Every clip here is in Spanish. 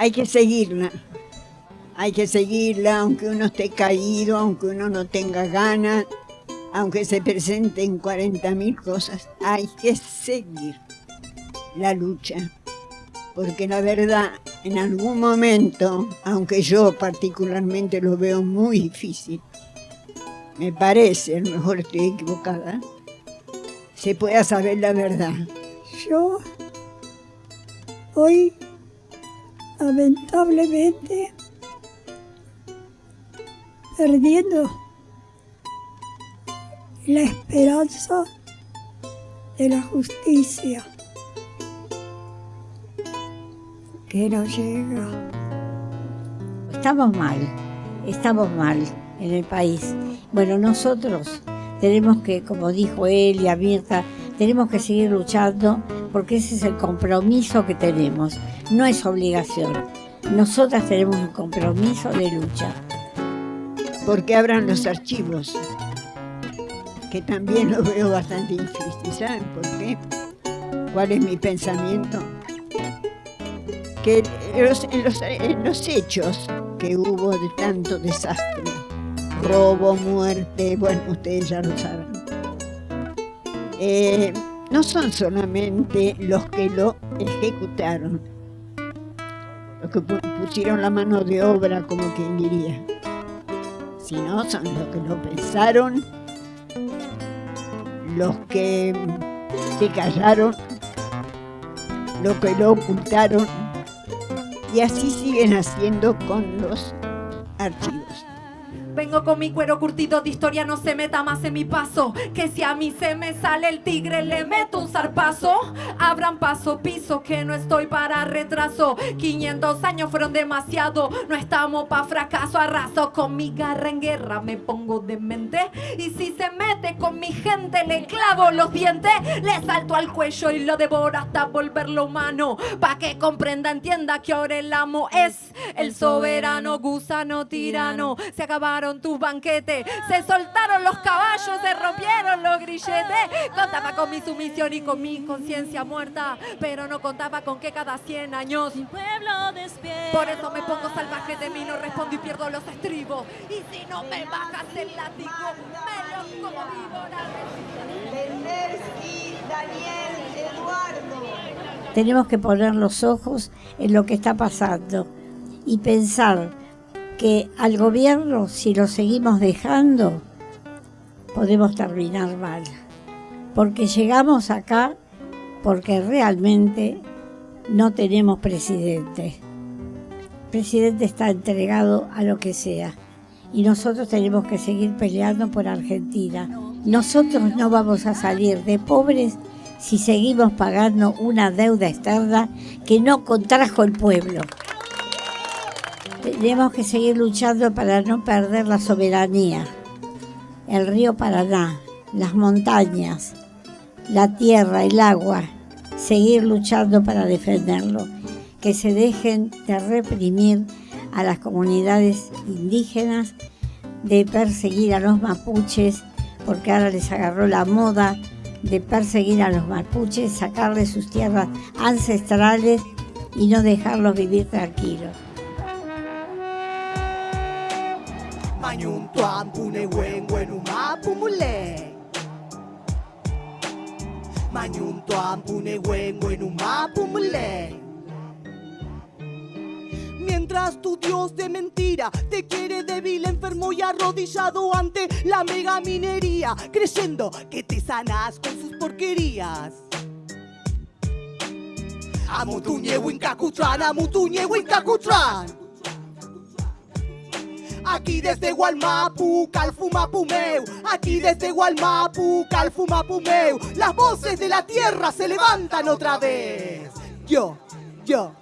hay que seguirla. Hay que seguirla aunque uno esté caído, aunque uno no tenga ganas, aunque se presenten 40.000 cosas. Hay que seguir la lucha. Porque la verdad, en algún momento, aunque yo particularmente lo veo muy difícil, me parece, a lo mejor estoy equivocada, se pueda saber la verdad. Yo hoy, lamentablemente, perdiendo la esperanza de la justicia que no llega. Estamos mal, estamos mal en el país. Bueno, nosotros tenemos que, como dijo él y Mirta, tenemos que seguir luchando porque ese es el compromiso que tenemos, no es obligación. Nosotras tenemos un compromiso de lucha porque abran los archivos, que también lo veo bastante difícil. ¿Saben por qué? ¿Cuál es mi pensamiento? Que en los, hechos que hubo de tanto desastre, robo, muerte, bueno, ustedes ya lo saben, eh, no son solamente los que lo ejecutaron, los que pusieron la mano de obra, como quien diría, sino son los que lo pensaron, los que se callaron, los que lo ocultaron, y así siguen haciendo con los archivos. Vengo con mi cuero curtido de historia, no se meta más en mi paso. Que si a mí se me sale el tigre, le meto un zarpazo. Abran paso, piso, que no estoy para retraso. 500 años fueron demasiado, no estamos pa' fracaso. Arraso con mi garra en guerra, me pongo demente. Y si se mete con mi gente, le clavo los dientes. Le salto al cuello y lo devoro hasta volverlo humano. Pa' que comprenda, entienda que ahora el amo es el soberano, gusano, tirano. Se acabaron tus banquetes, se soltaron los caballos, se rompieron los grilletes. Contaba con mi sumisión y con mi conciencia muerta, pero no contaba con que cada 100 años mi pueblo despierta. Por eso me pongo salvaje de mí, no respondo y pierdo los estribos. Y si no me bajas el látigo, me los como víbora. Daniel, Eduardo. Tenemos que poner los ojos en lo que está pasando y pensar que al gobierno, si lo seguimos dejando, podemos terminar mal. Porque llegamos acá porque realmente no tenemos presidente. El presidente está entregado a lo que sea. Y nosotros tenemos que seguir peleando por Argentina. Nosotros no vamos a salir de pobres si seguimos pagando una deuda externa que no contrajo el pueblo. Tenemos que seguir luchando para no perder la soberanía. El río Paraná, las montañas, la tierra, el agua. Seguir luchando para defenderlo. Que se dejen de reprimir a las comunidades indígenas, de perseguir a los mapuches, porque ahora les agarró la moda de perseguir a los mapuches, sacarles sus tierras ancestrales y no dejarlos vivir tranquilos. Manyuntuan pune wen pumule Manyuntuan pune wen Mientras tu Dios de mentira te quiere débil, enfermo y arrodillado ante la mega minería, creyendo que te sanas con sus porquerías. Amutuñe Winkakutran, Amutuñe Winkakutran. Aquí desde Gualmapu, Calfumapumeu. Aquí desde Gualmapu, Calfumapumeu. Las voces de la tierra se levantan otra vez. Yo, yo.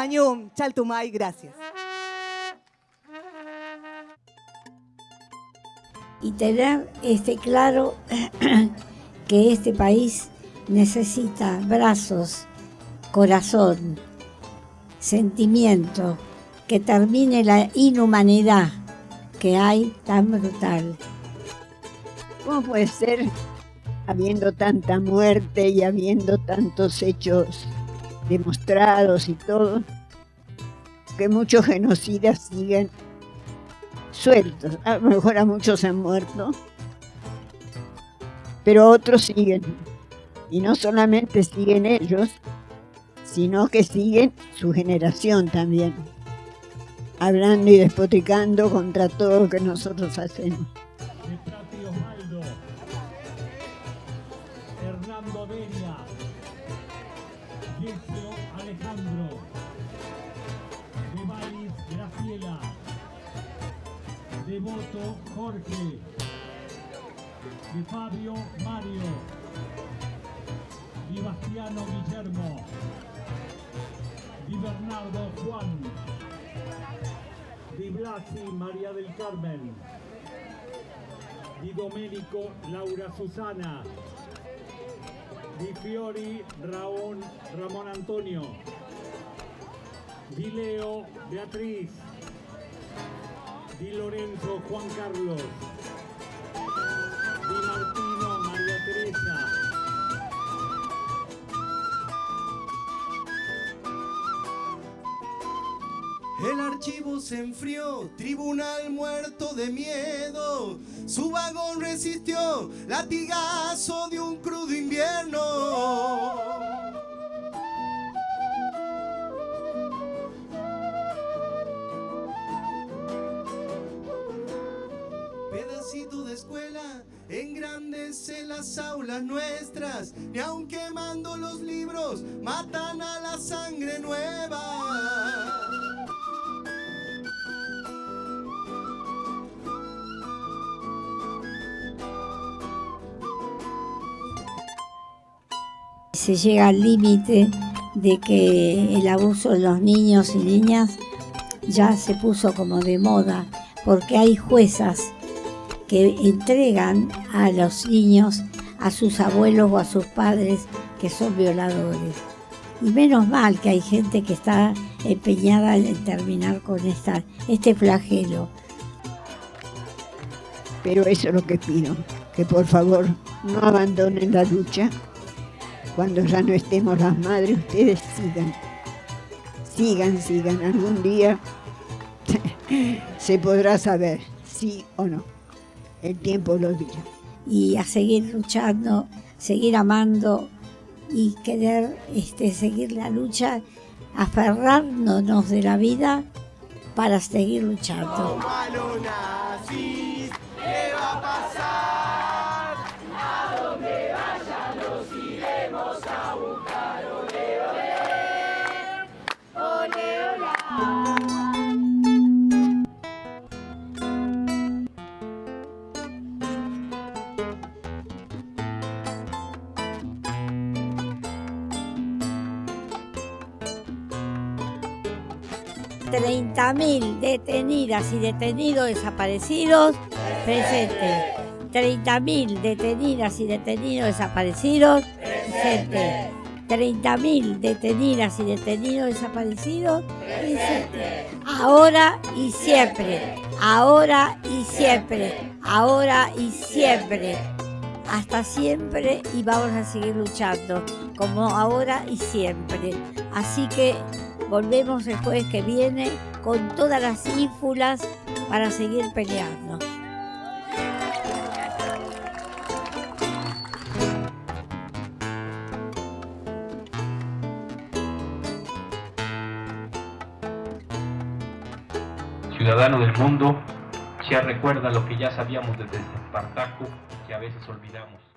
Mañón, Chaltumay, gracias. Y tener este claro que este país necesita brazos, corazón, sentimiento, que termine la inhumanidad que hay tan brutal. ¿Cómo puede ser, habiendo tanta muerte y habiendo tantos hechos demostrados y todo, que muchos genocidas siguen sueltos? A lo mejor a muchos han muerto, pero otros siguen. Y no solamente siguen ellos, sino que siguen su generación también, hablando y despotricando contra todo lo que nosotros hacemos. Alejandro, de Valis Graciela, Devoto Jorge, de Fabio Mario, Di Bastiano Guillermo, Di Bernardo Juan, Di Blasi María del Carmen, Di Domenico Laura Susana, Di Fiori Raón Ramón Antonio, Di Leo Beatriz, Di Lorenzo Juan Carlos, Di Martino María Teresa, El archivo se enfrió, tribunal muerto de miedo. Su vagón resistió, latigazo de un crudo invierno. Aulas nuestras. Y aun quemando los libros, matan a la sangre nueva. Se llega al límite de que el abuso de los niños y niñas ya se puso como de moda, porque hay juezas que entregan a los niños a sus abuelos o a sus padres que son violadores. Y menos mal que hay gente que está empeñada en terminar con esta, este flagelo. Pero eso es lo que pido, que por favor no abandonen la lucha. Cuando ya no estemos las madres, ustedes sigan, sigan, sigan. Algún día se podrá saber sí o no. El tiempo lo dirá. Y a seguir luchando, seguir amando y querer este, seguir la lucha, aferrarnos de la vida para seguir luchando. 30.000 detenidas y detenidos desaparecidos presentes. 30.000 detenidas y detenidos desaparecidos presentes. 30.000 detenidas y detenidos desaparecidos presentes. Ahora y siempre. Ahora y siempre. Ahora y siempre. Hasta siempre y vamos a seguir luchando, como ahora y siempre. Así que volvemos el jueves que viene con todas las ínfulas para seguir peleando. Ciudadano del mundo, ya recuerda lo que ya sabíamos desde Espartaco, que a veces olvidamos.